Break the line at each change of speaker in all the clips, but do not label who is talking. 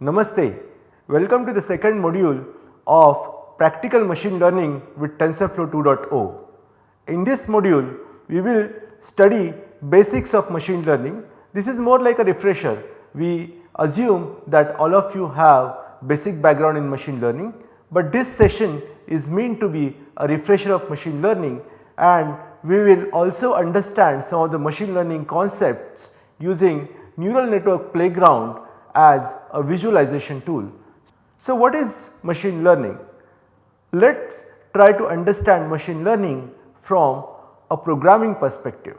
Namaste. Welcome to the second module of practical machine learning with TensorFlow 2.0. In this module, we will study basics of machine learning. This is more like a refresher. We assume that all of you have basic background in machine learning, but this session is meant to be a refresher of machine learning and we will also understand some of the machine learning concepts using neural network playground as a visualization tool. So, what is machine learning? Let us try to understand machine learning from a programming perspective.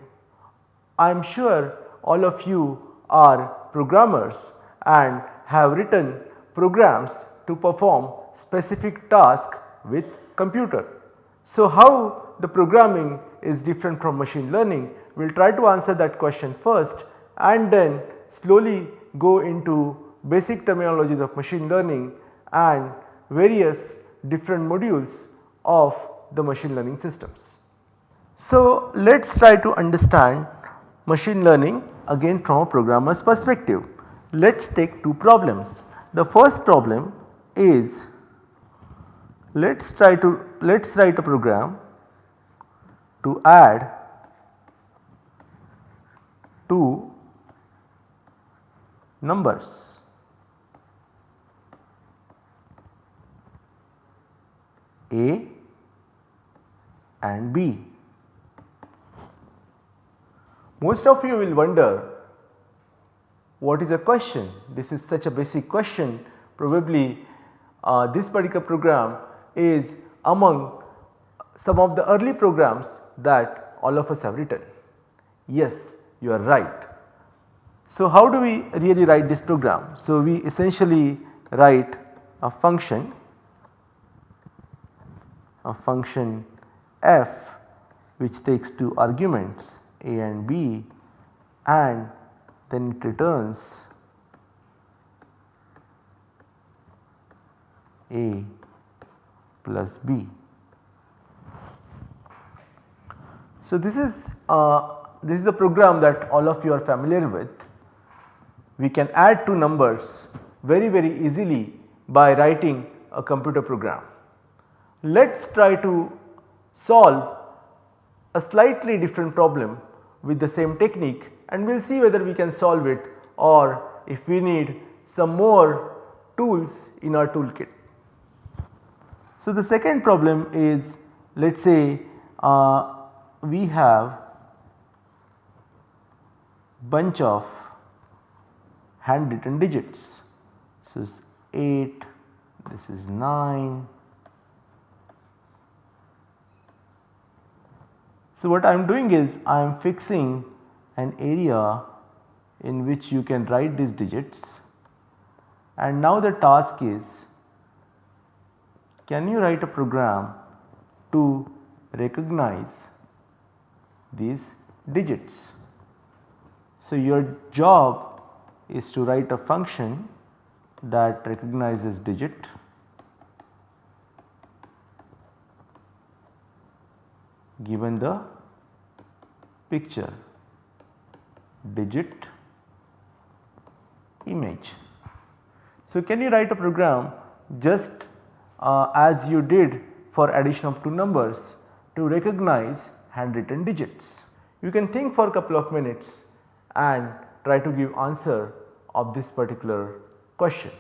I am sure all of you are programmers and have written programs to perform specific task with computer. So, how the programming is different from machine learning? We will try to answer that question first and then slowly go into basic terminologies of machine learning and various different modules of the machine learning systems. So, let us try to understand machine learning again from a programmer's perspective. Let us take two problems. The first problem is let us try to let us write a program to add two numbers. A and B. Most of you will wonder what is a question? This is such a basic question probably uh, this particular program is among some of the early programs that all of us have written. Yes, you are right. So, how do we really write this program? So, we essentially write a function, a function f which takes two arguments a and b and then it returns a plus b. So, this is uh, this is a program that all of you are familiar with we can add two numbers very very easily by writing a computer program. Let us try to solve a slightly different problem with the same technique and we will see whether we can solve it or if we need some more tools in our toolkit. So, the second problem is let us say uh, we have bunch of handwritten digits. So, this is 8, this is 9. So, what I am doing is I am fixing an area in which you can write these digits. And now the task is can you write a program to recognize these digits. So, your job is to write a function that recognizes digit. Given the picture digit image. So, can you write a program just uh, as you did for addition of two numbers to recognize handwritten digits? You can think for a couple of minutes and try to give answer of this particular question.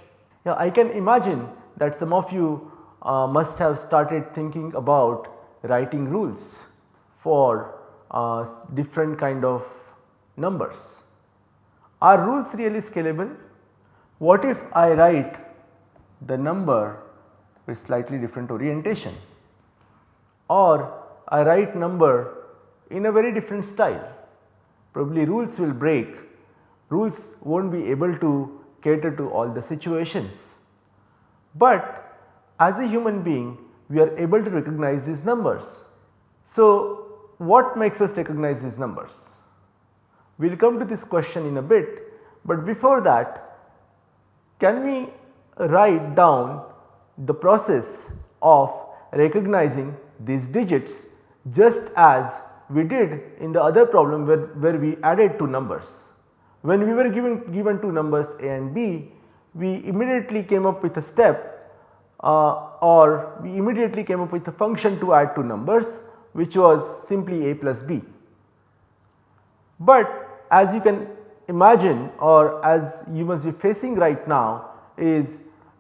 Yeah, I can imagine that some of you uh, must have started thinking about writing rules for uh, different kind of numbers. Are rules really scalable? What if I write the number with slightly different orientation or I write number in a very different style probably rules will break rules will not be able to cater to all the situations. But as a human being we are able to recognize these numbers. So, what makes us recognize these numbers? We will come to this question in a bit, but before that can we write down the process of recognizing these digits just as we did in the other problem where, where we added two numbers. When we were given, given two numbers a and b, we immediately came up with a step uh, or we immediately came up with a function to add two numbers which was simply a plus b. But as you can imagine or as you must be facing right now is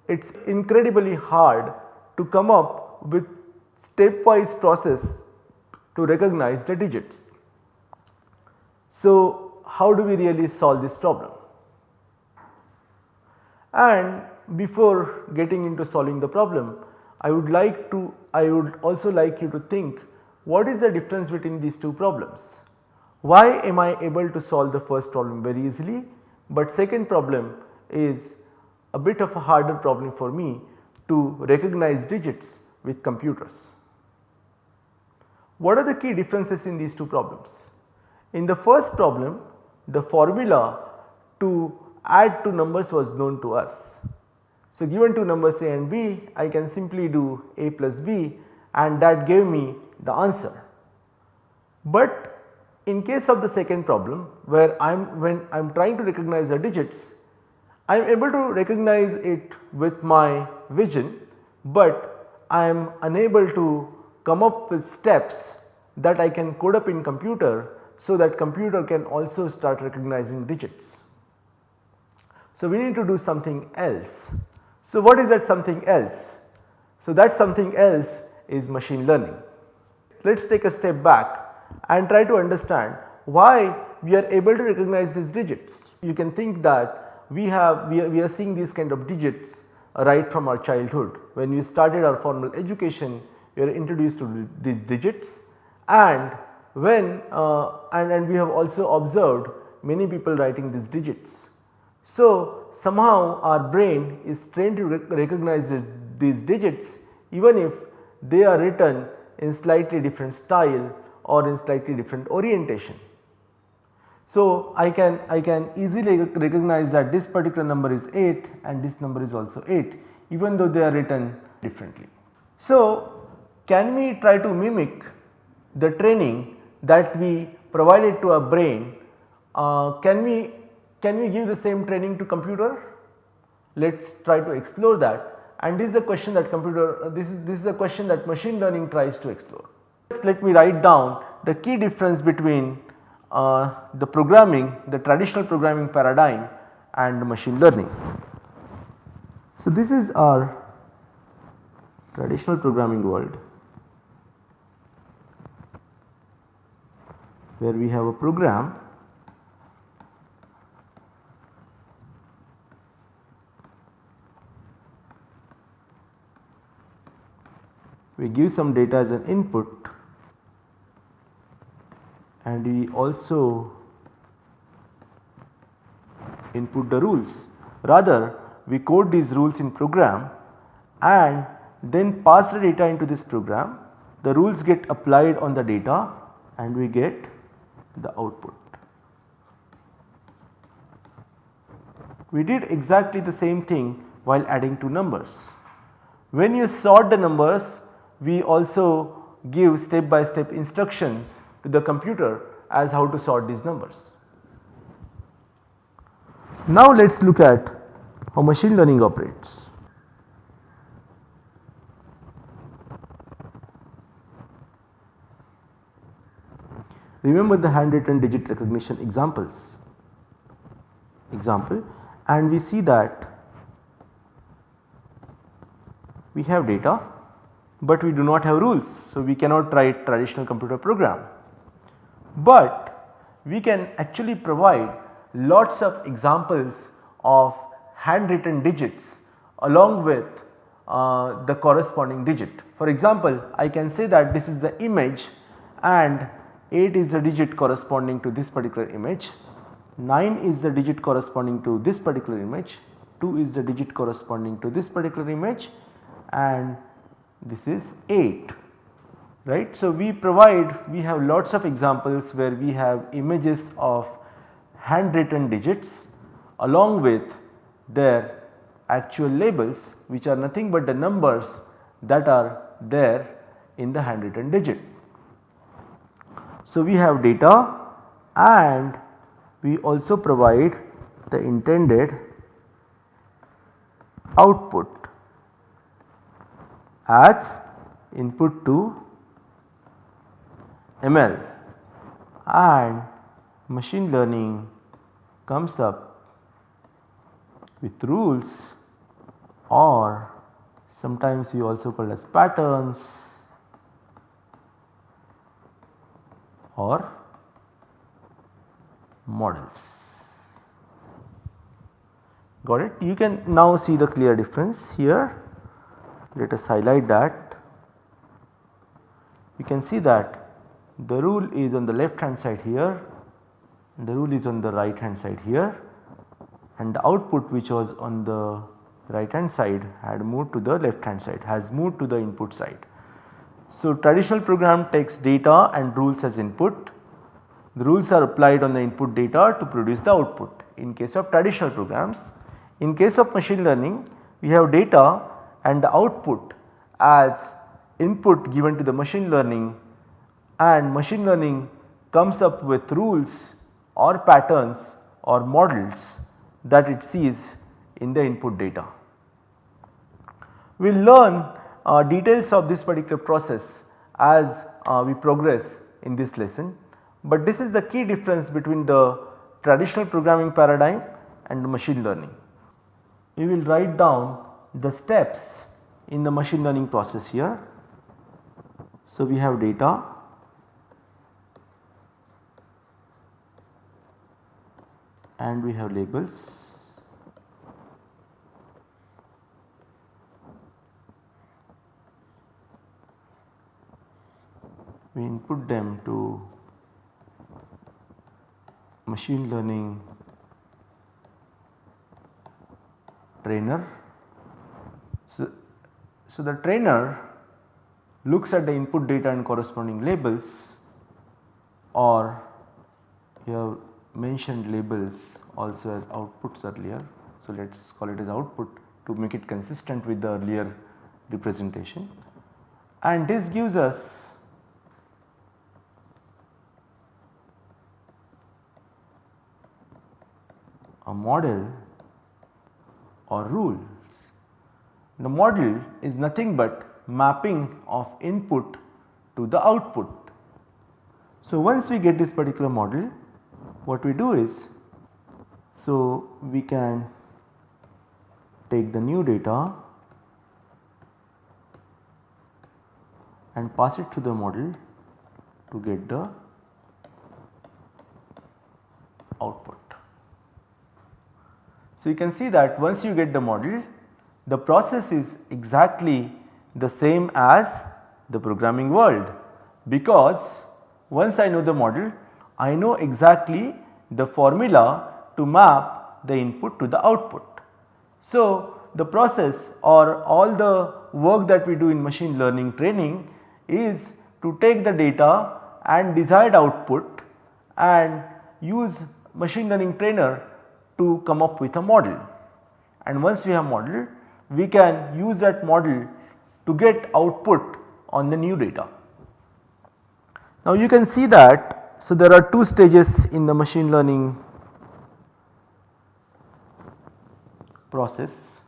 it is incredibly hard to come up with stepwise process to recognize the digits. So, how do we really solve this problem? And before getting into solving the problem, I would like to I would also like you to think what is the difference between these two problems. Why am I able to solve the first problem very easily, but second problem is a bit of a harder problem for me to recognize digits with computers. What are the key differences in these two problems? In the first problem the formula to add two numbers was known to us. So, given two numbers a and b I can simply do a plus b and that gave me the answer. But in case of the second problem where I am when I am trying to recognize the digits I am able to recognize it with my vision, but I am unable to come up with steps that I can code up in computer so that computer can also start recognizing digits. So, we need to do something else. So, what is that something else? So, that something else is machine learning. Let us take a step back and try to understand why we are able to recognize these digits. You can think that we have we are, we are seeing these kind of digits right from our childhood. When we started our formal education we are introduced to these digits and when uh, and, and we have also observed many people writing these digits. So, somehow our brain is trained to rec recognize this, these digits even if they are written in slightly different style or in slightly different orientation. So, I can I can easily recognize that this particular number is 8 and this number is also 8 even though they are written differently. So, can we try to mimic the training that we provided to our brain, uh, can we can we give the same training to computer? Let us try to explore that and this is the question that computer this is this is the question that machine learning tries to explore. Let me write down the key difference between uh, the programming the traditional programming paradigm and machine learning. So, this is our traditional programming world where we have a program we give some data as an input and we also input the rules. Rather we code these rules in program and then pass the data into this program. The rules get applied on the data and we get the output. We did exactly the same thing while adding two numbers. When you sort the numbers we also give step by step instructions to the computer as how to sort these numbers. Now let us look at how machine learning operates. Remember the handwritten digit recognition examples example and we see that we have data but we do not have rules. So, we cannot write traditional computer program, but we can actually provide lots of examples of handwritten digits along with uh, the corresponding digit. For example, I can say that this is the image and 8 is the digit corresponding to this particular image, 9 is the digit corresponding to this particular image, 2 is the digit corresponding to this particular image. And this is 8 right. So, we provide we have lots of examples where we have images of handwritten digits along with their actual labels which are nothing but the numbers that are there in the handwritten digit. So, we have data and we also provide the intended output as input to ML and machine learning comes up with rules or sometimes you also call as patterns or models. Got it? You can now see the clear difference here. Let us highlight that. You can see that the rule is on the left hand side here, the rule is on the right hand side here and the output which was on the right hand side had moved to the left hand side has moved to the input side. So, traditional program takes data and rules as input. The rules are applied on the input data to produce the output in case of traditional programs. In case of machine learning we have data and the output as input given to the machine learning and machine learning comes up with rules or patterns or models that it sees in the input data. We will learn uh, details of this particular process as uh, we progress in this lesson, but this is the key difference between the traditional programming paradigm and machine learning. We will write down the steps in the machine learning process here. So, we have data and we have labels we input them to machine learning trainer. So, so the trainer looks at the input data and corresponding labels or you have mentioned labels also as outputs earlier. So, let us call it as output to make it consistent with the earlier representation and this gives us a model or rules. The model is nothing but mapping of input to the output. So, once we get this particular model what we do is so we can take the new data and pass it to the model to get the output. So, you can see that once you get the model the process is exactly the same as the programming world because once I know the model I know exactly the formula to map the input to the output. So, the process or all the work that we do in machine learning training is to take the data and desired output and use machine learning trainer to come up with a model and once we have model we can use that model to get output on the new data. Now you can see that so there are two stages in the machine learning process.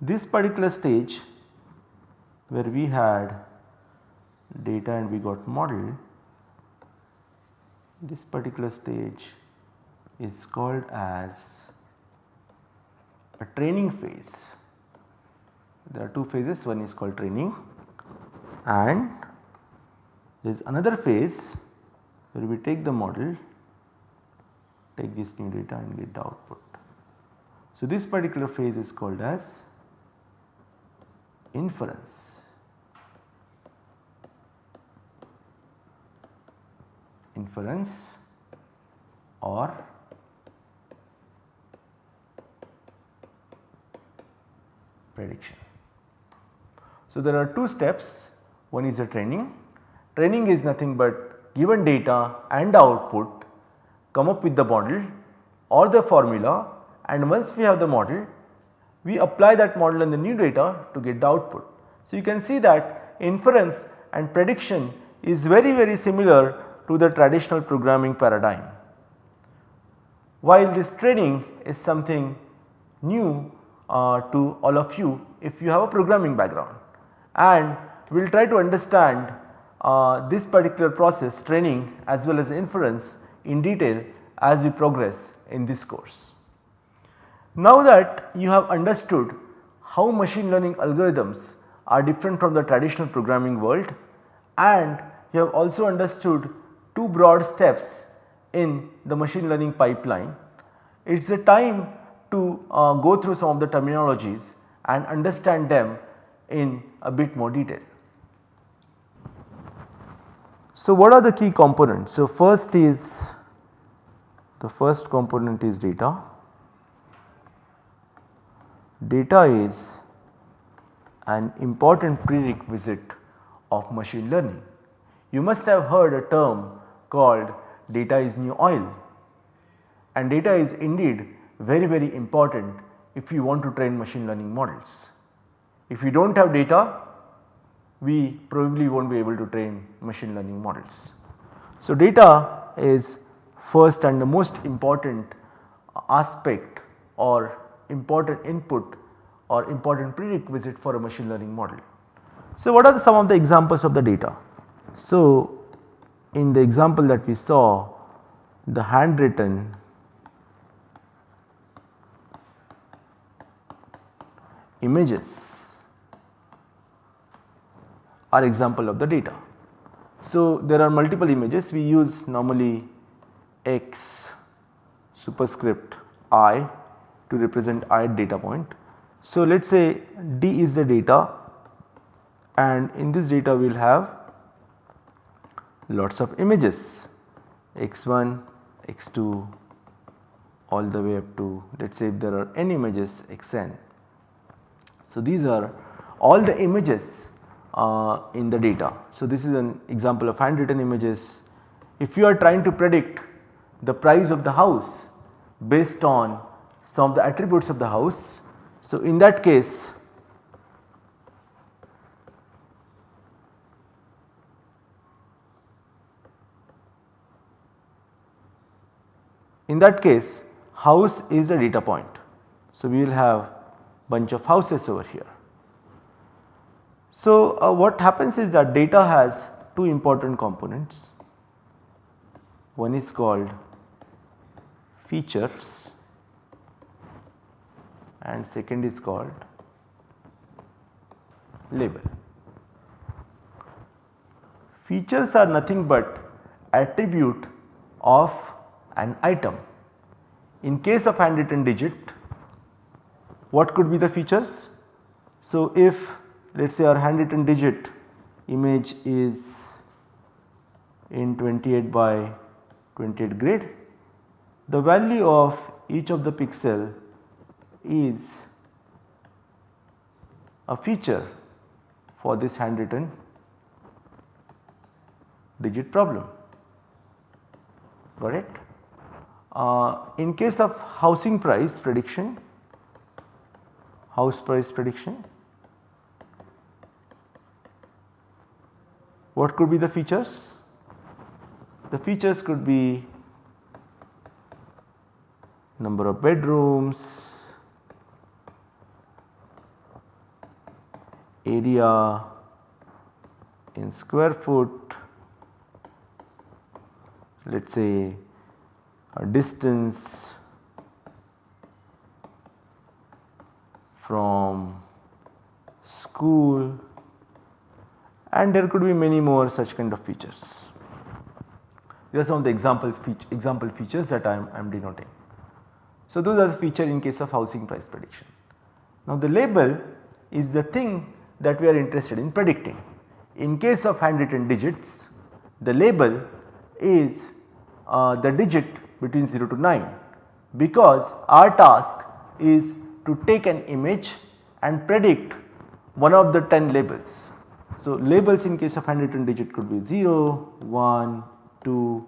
This particular stage where we had data and we got model this particular stage is called as a training phase. There are two phases one is called training and there is another phase where we take the model take this new data and get the output. So, this particular phase is called as inference. Inference or prediction. So, there are two steps one is the training. Training is nothing but given data and output come up with the model or the formula and once we have the model we apply that model in the new data to get the output. So, you can see that inference and prediction is very very similar to the traditional programming paradigm. While this training is something new uh, to all of you if you have a programming background and we will try to understand uh, this particular process training as well as inference in detail as we progress in this course. Now that you have understood how machine learning algorithms are different from the traditional programming world and you have also understood two broad steps in the machine learning pipeline. It is a time to uh, go through some of the terminologies and understand them in a bit more detail. So, what are the key components? So, first is the first component is data. Data is an important prerequisite of machine learning. You must have heard a term called data is new oil and data is indeed very very important if you want to train machine learning models. If you do not have data we probably will not be able to train machine learning models. So, data is first and the most important aspect or important input or important prerequisite for a machine learning model. So, what are the, some of the examples of the data? So, in the example that we saw the handwritten images are example of the data. So, there are multiple images we use normally x superscript i to represent i data point. So, let us say d is the data and in this data we will have lots of images x1, x2 all the way up to let us say if there are n images xn. So, these are all the images uh, in the data. So, this is an example of handwritten images. If you are trying to predict the price of the house based on some of the attributes of the house. So, in that case in that case house is a data point. So, we will have bunch of houses over here. So, uh, what happens is that data has two important components. One is called features and second is called label. Features are nothing but attribute of an item. In case of handwritten digit what could be the features? So, if let us say our handwritten digit image is in 28 by 28 grid, the value of each of the pixel is a feature for this handwritten digit problem got it. Uh, in case of housing price prediction house price prediction. What could be the features? The features could be number of bedrooms, area in square foot, let us say a distance from school and there could be many more such kind of features. These are some of the examples example features that I am, I am denoting. So, those are the feature in case of housing price prediction. Now, the label is the thing that we are interested in predicting. In case of handwritten digits, the label is uh, the digit between 0 to 9 because our task is to take an image and predict one of the 10 labels. So, labels in case of handwritten digit could be 0, 1, 2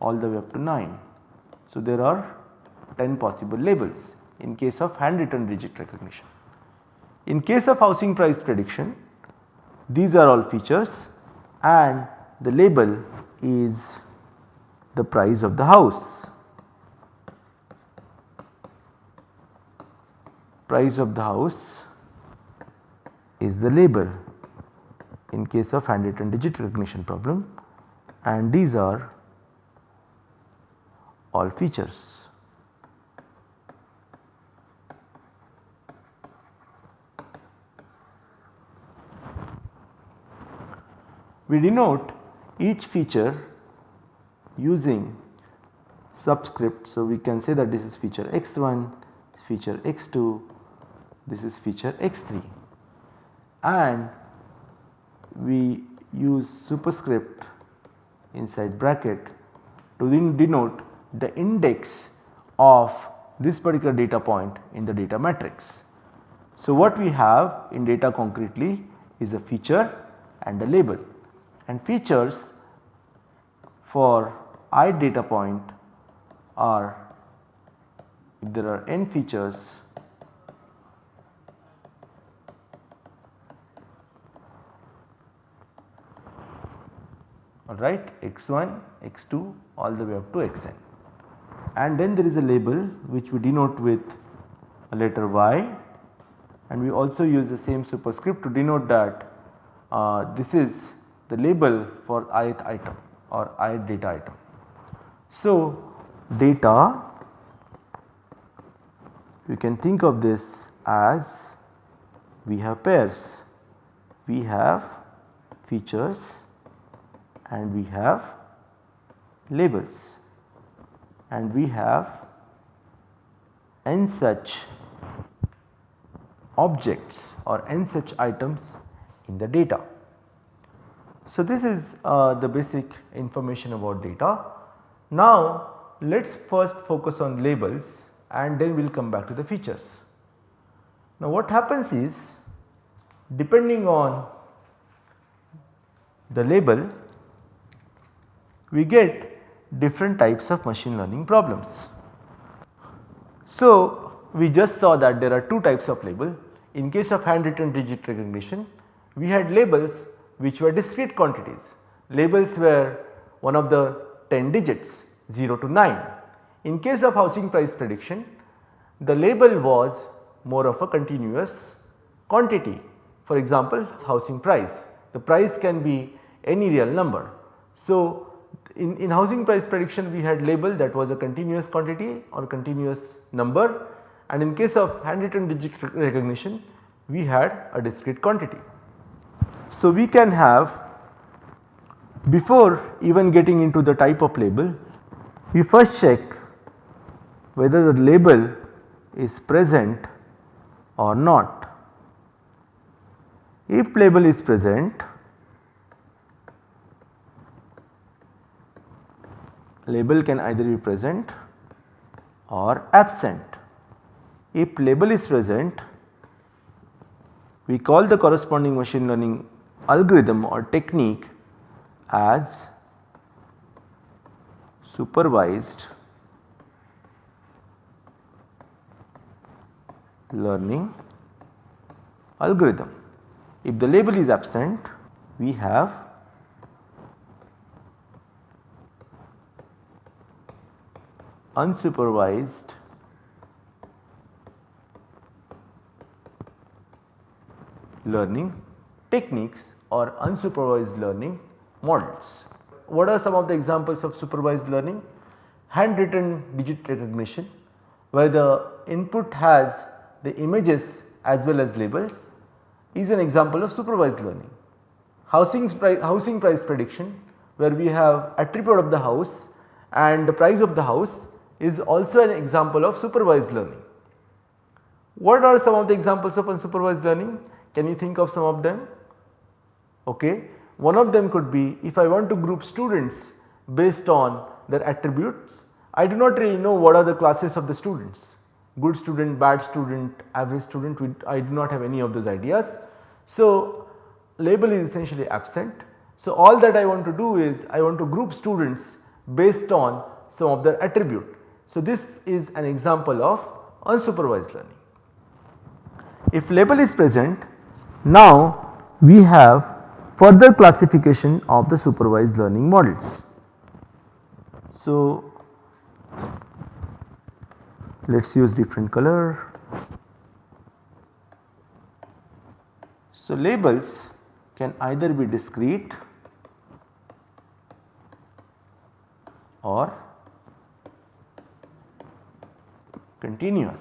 all the way up to 9. So, there are 10 possible labels in case of handwritten digit recognition. In case of housing price prediction these are all features and the label is the price of the house. Price of the house is the label in case of handwritten digit recognition problem and these are all features. We denote each feature using subscript. So, we can say that this is feature x1, feature x2, this is feature x3 and we use superscript inside bracket to denote the index of this particular data point in the data matrix. So, what we have in data concretely is a feature and a label and features for i data point are if there are n features alright x1, x2 all the way up to xn and then there is a label which we denote with a letter y. And we also use the same superscript to denote that uh, this is the label for ith item or ith data item. So, data you can think of this as we have pairs, we have features and we have labels and we have n such objects or n such items in the data. So, this is uh, the basic information about data. Now, let us first focus on labels and then we will come back to the features. Now, what happens is depending on the label we get different types of machine learning problems. So, we just saw that there are two types of label. In case of handwritten digit recognition, we had labels which were discrete quantities. Labels were one of the 10 digits 0 to 9. In case of housing price prediction the label was more of a continuous quantity. For example, housing price the price can be any real number. So, in, in housing price prediction we had label that was a continuous quantity or continuous number and in case of handwritten digit recognition we had a discrete quantity. So, we can have before even getting into the type of label we first check whether the label is present or not. If label is present label can either be present or absent. If label is present we call the corresponding machine learning algorithm or technique as supervised learning algorithm. If the label is absent we have unsupervised learning techniques or unsupervised learning models. What are some of the examples of supervised learning? Handwritten digit recognition where the input has the images as well as labels is an example of supervised learning. Housing housing price prediction where we have attribute of the house and the price of the house is also an example of supervised learning. What are some of the examples of unsupervised learning? Can you think of some of them? Okay. One of them could be if I want to group students based on their attributes, I do not really know what are the classes of the students, good student, bad student, average student, I do not have any of those ideas. So, label is essentially absent. So, all that I want to do is I want to group students based on some of their attribute. So, this is an example of unsupervised learning. If label is present now we have further classification of the supervised learning models. So, let us use different color. So, labels can either be discrete or continuous.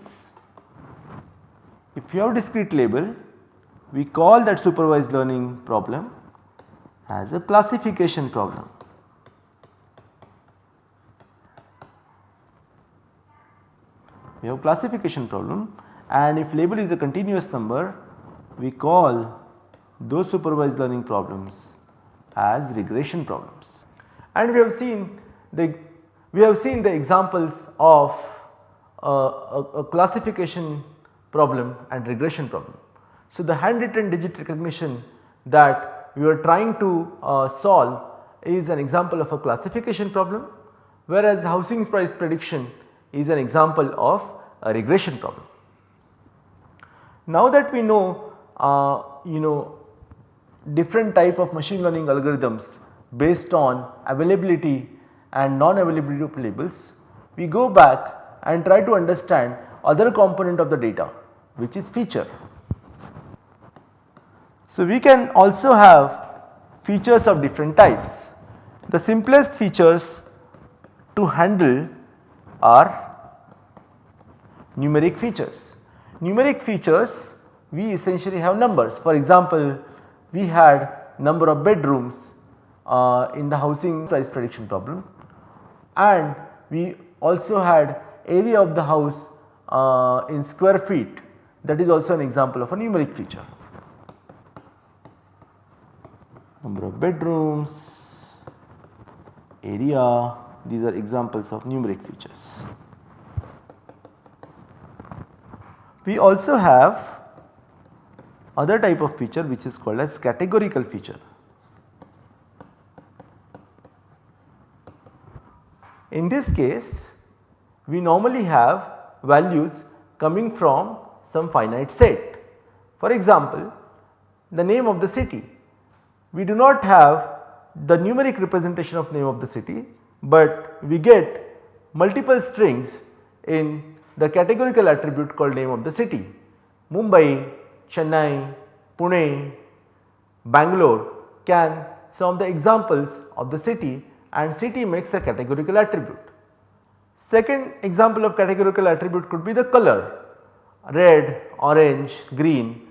If you have discrete label we call that supervised learning problem as a classification problem. We have classification problem and if label is a continuous number we call those supervised learning problems as regression problems. And we have seen the we have seen the examples of a, a classification problem and regression problem. So, the handwritten digit recognition that we are trying to uh, solve is an example of a classification problem whereas housing price prediction is an example of a regression problem. Now that we know uh, you know different type of machine learning algorithms based on availability and non-availability of labels, we go back and try to understand other component of the data which is feature. So, we can also have features of different types. The simplest features to handle are numeric features. Numeric features we essentially have numbers for example, we had number of bedrooms uh, in the housing price prediction problem and we also had area of the house uh, in square feet that is also an example of a numeric feature number of bedrooms, area these are examples of numeric features. We also have other type of feature which is called as categorical feature. In this case we normally have values coming from some finite set. For example, the name of the city we do not have the numeric representation of name of the city, but we get multiple strings in the categorical attribute called name of the city. Mumbai, Chennai, Pune, Bangalore can some of the examples of the city and city makes a categorical attribute. Second example of categorical attribute could be the color red, orange, green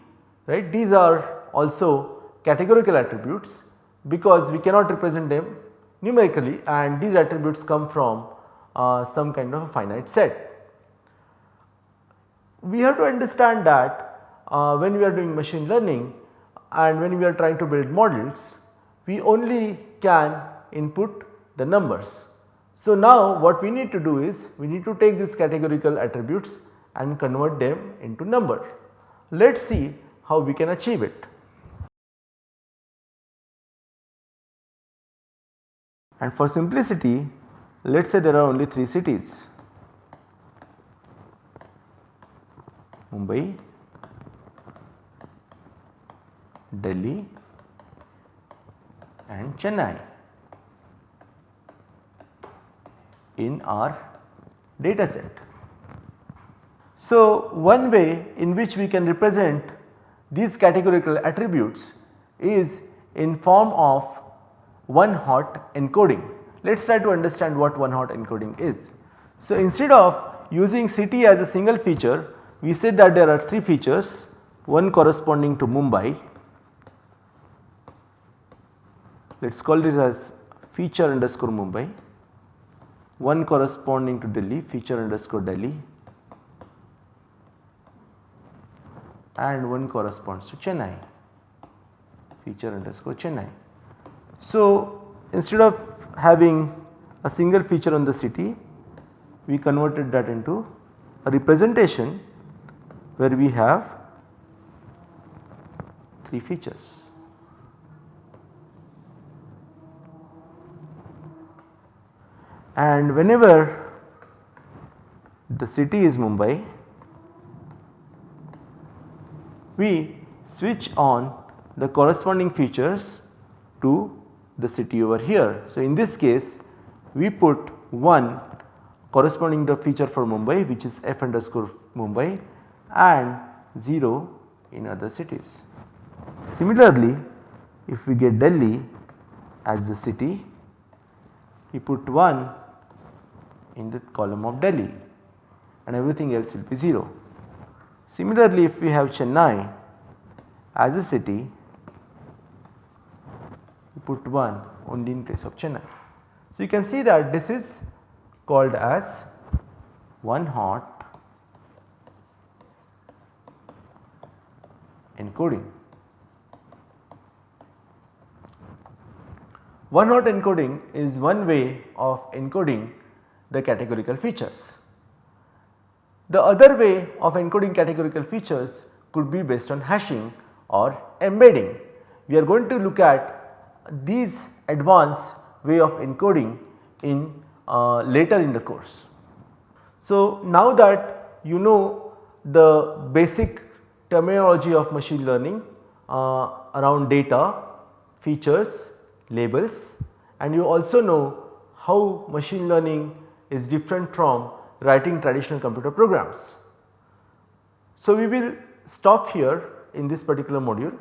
right these are also categorical attributes because we cannot represent them numerically and these attributes come from uh, some kind of a finite set. We have to understand that uh, when we are doing machine learning and when we are trying to build models we only can input the numbers. So, now what we need to do is we need to take these categorical attributes and convert them into number. Let us see how we can achieve it. and for simplicity let us say there are only 3 cities Mumbai, Delhi and Chennai in our data set. So, one way in which we can represent these categorical attributes is in form of one hot encoding. Let us try to understand what one hot encoding is. So, instead of using city as a single feature we said that there are 3 features one corresponding to Mumbai let us call this as feature underscore Mumbai one corresponding to Delhi feature underscore Delhi and one corresponds to Chennai feature underscore Chennai. So, instead of having a single feature on the city we converted that into a representation where we have 3 features. And whenever the city is Mumbai we switch on the corresponding features to the city over here. So, in this case we put 1 corresponding to feature for Mumbai which is f underscore Mumbai and 0 in other cities. Similarly, if we get Delhi as the city, we put 1 in the column of Delhi and everything else will be 0. Similarly, if we have Chennai as a city, we put 1 only in place of Chennai. So, you can see that this is called as one hot encoding. One hot encoding is one way of encoding the categorical features. The other way of encoding categorical features could be based on hashing or embedding. We are going to look at these advanced way of encoding in uh, later in the course. So, now that you know the basic terminology of machine learning uh, around data, features, labels and you also know how machine learning is different from writing traditional computer programs. So, we will stop here in this particular module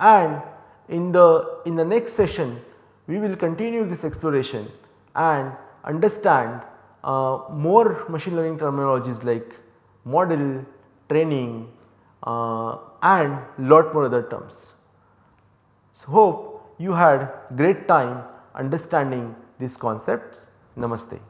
and in the in the next session we will continue this exploration and understand uh, more machine learning terminologies like model, training uh, and lot more other terms. So, hope you had great time understanding these concepts. Namaste.